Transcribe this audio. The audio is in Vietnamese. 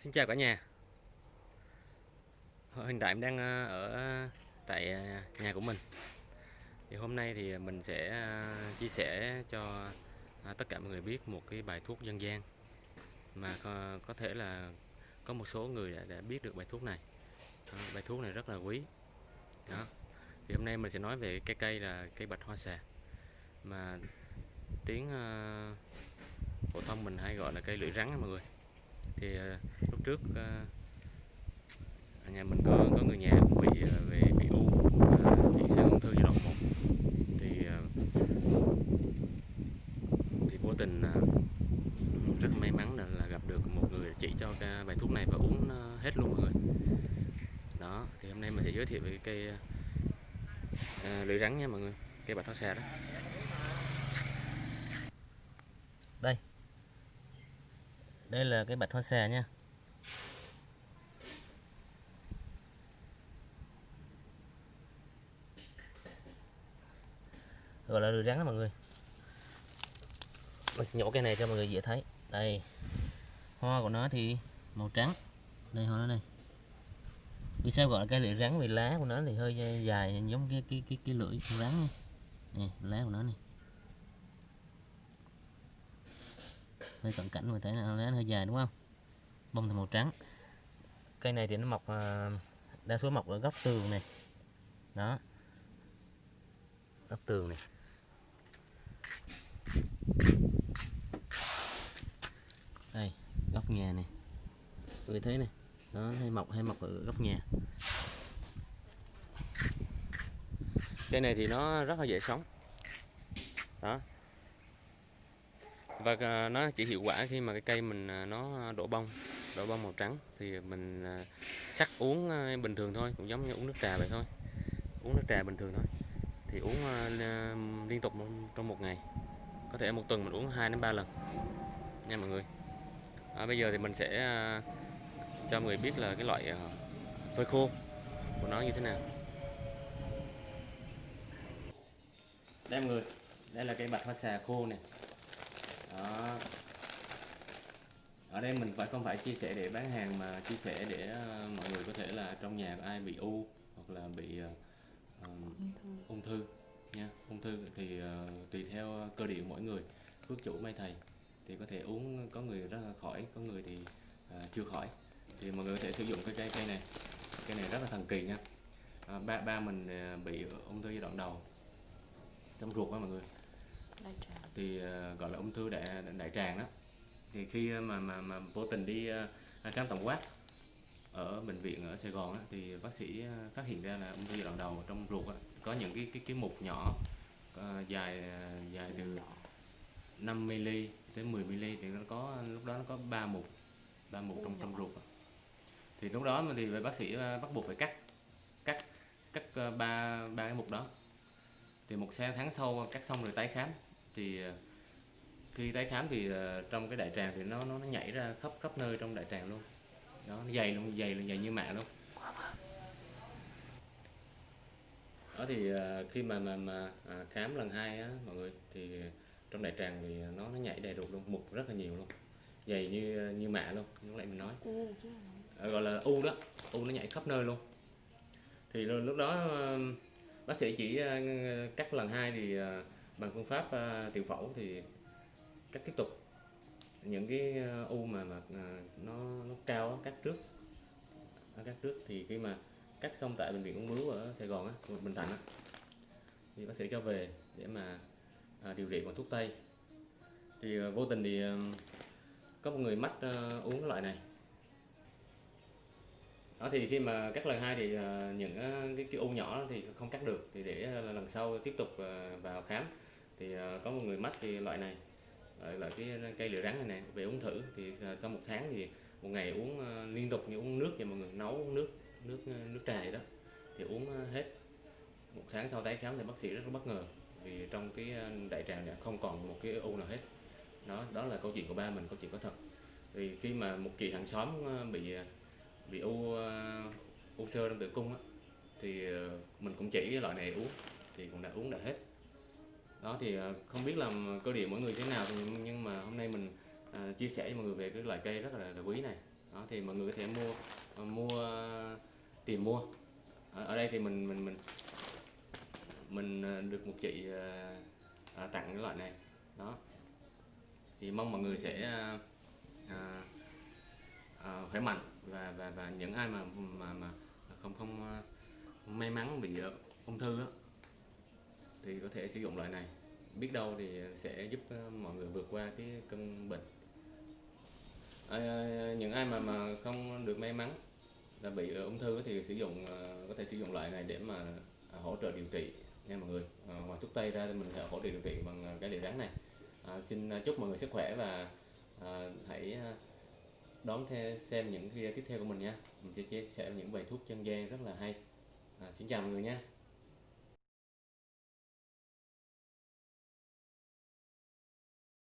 Xin chào cả nhà. Hiện tại em đang ờ, ở tại ờ, nhà của mình. Thì Hôm nay thì mình sẽ ờ, chia sẻ cho tất cả mọi người biết một cái bài thuốc dân gian Mà có thể là có một số người đã biết được bài thuốc này. Bài thuốc này rất là quý. Đó. Thì hôm nay mình sẽ nói về cái cây là cây bạch hoa xà. Mà tiếng phổ thông mình hay gọi là cây lưỡi rắn mọi người thì ờ, lúc trước ờ, nhà mình có có người nhà cũng bị ờ, về bị u chuyển sang ung thư giai đoạn một. Thì thì vô tình rất may mắn là, là gặp được một người chỉ cho cái bài thuốc này và uống hết luôn mọi người. Đó thì hôm nay mình sẽ giới thiệu về cây uh, lưỡi rắn nha mọi người cây bạch thoát xà đó đây đây là cái bạch hoa xà nha. Gọi là lưới rắn đó mọi người. Mình sẽ nhổ cái này cho mọi người dễ thấy. Đây, hoa của nó thì màu trắng. Đây, hoa nó đây. Vì sao gọi là cây lưỡi rắn? Vì lá của nó thì hơi dài, giống cái cái cái cái lưỡi rắn này lá của nó này hơi cận cảnh mình thấy là nó hơi dài, đúng không? Bông thì màu trắng. Cây này thì nó mọc à, đa số mọc ở góc tường này. Đó. Góc tường này. Đây, góc nhà này. Người thấy này, nó hay mọc hay mọc ở góc nhà. Cây này thì nó rất là dễ sống. Đó và nó chỉ hiệu quả khi mà cái cây mình à, nó đổ bông đổ bông màu trắng. Thì mình à, sắc uống à, bình thường thôi cũng giống như uống nước trà vậy thôi. Uống nước trà bình thường thôi. Thì uống liên tục trong một ngày. Có thể một tuần mình uống 2 đến 3 lần nha mọi người. À, bây giờ thì mình sẽ cho mọi người biết là cái loại phơi khô của nó như thế nào. Đây mọi người đây là cây bạch hoa xà khô này đó. Ở đây mình phải không phải chia sẻ để bán hàng mà chia sẻ để uh, mọi người có thể là trong nhà có ai bị u hoặc là bị uh, ung, thư. nha. Ung thư thì uh, tùy theo cơ địa mỗi người. Phước chủ may thầy thì có thể uống có người rất là khỏi có người thì uh, chưa khỏi. Thì mọi người có thể sử dụng cái cây cây này. Cây này rất là thần kỳ nha. À, ba ba mình bị ung thư giai đoạn đầu. Trong ruột đó mọi người đại tràng. Thì ờ, gọi là ung thư đại đại tràng đó. Thì khi ờ, mà mà mà vô tình đi ờ, khám tổng quát ở bệnh viện ở Sài Gòn á, thì bác sĩ phát hiện ra là ung thư giai đoạn đầu trong ruột á, có những cái cái cái mục nhỏ dài dài từ 5 mm tới 10 mm thì nó có lúc đó nó có ba mục ba mục trong trong ruột thì lúc đó thì bác sĩ bắt buộc phải cắt cắt cắt ba ba cái mục đó. Thì một tháng sau cắt xong rồi tái khám thì ờ, khi tái khám thì ờ, trong cái đại tràng thì nó nó, nó nhảy ra khắp khắp nơi trong đại tràng luôn. Đó nó dày luôn dày luôn dày như mạ luôn. Đó thì ờ, khi mà mà mà à, khám lần hai á mọi người thì trong đại tràng thì nó nó nhảy đầy đục luôn mục rất là nhiều luôn. Dày như như mạ luôn như lại mình nói. Gọi là u đó u nó nhảy khắp nơi luôn. Thì lúc đó bác sĩ chỉ cắt lần hai thì bằng phương pháp uh, tiểu phẫu thì cắt tiếp tục. Những cái ờ, u mà mà à, nó nó cao cắt trước. Nó cắt trước thì khi mà cắt xong tại bệnh viện ung bướu ở Sài Gòn á, Bình Thạnh á, thì bác sĩ cho về để mà à, điều trị bằng thuốc tây. Thì ờ, vô tình thì có một người mắc uống cái loại này. Đó thì khi mà cắt lần hai thì những cái, cái u nhỏ thì không cắt được thì để lần sau tiếp tục vào khám thì ờ, có một người mắc thì loại này ờ, loại cái ờ, cây lửa rắn này nè về uống thử thì sau một tháng thì một ngày uống liên tục như uống nước vậy mọi người nấu uống nước nước nước trà đó thì uống hết. Một tháng sau tái khám thì bác sĩ rất là bất ngờ vì trong cái đại tràng này không còn một cái u nào hết. Đó đó là câu chuyện của ba mình câu chuyện có thật. Vì khi mà một chị hàng xóm bị bị u u sơ trong tử cung á, thì mình cũng chỉ cái loại này uống thì cũng đã uống đã hết đó thì à, không biết làm cơ địa mỗi người thế nào nhưng mà hôm nay mình à, chia sẻ với mọi người về cái loại cây rất là, là quý này. Đó thì mọi người có thể mua à, mua tìm mua. Ở, ở đây thì mình mình mình mình được một chị tặng cái loại này. Đó. Thì mong mọi người sẽ à, à, khỏe mạnh và và và những ai mà mà mà không không may mắn bị ung thư đó thì có thể sử dụng loại này. Biết đâu thì sẽ giúp ờ, mọi người vượt qua cái cơn bệnh. À, những ai mà mà không được may mắn là bị ung thư thì sử dụng ờ, có thể sử dụng loại này để mà à, hỗ trợ điều trị nha mọi người. À, ngoài thuốc tây ra thì mình sẽ hỗ trợ điều trị bằng cái liệu rắn này. À, xin chúc mọi người sức khỏe và à, hãy đón theo xem những video tiếp theo của mình nha. Mình sẽ chia sẻ những bài thuốc chân gian rất là hay. À, xin chào mọi người nha.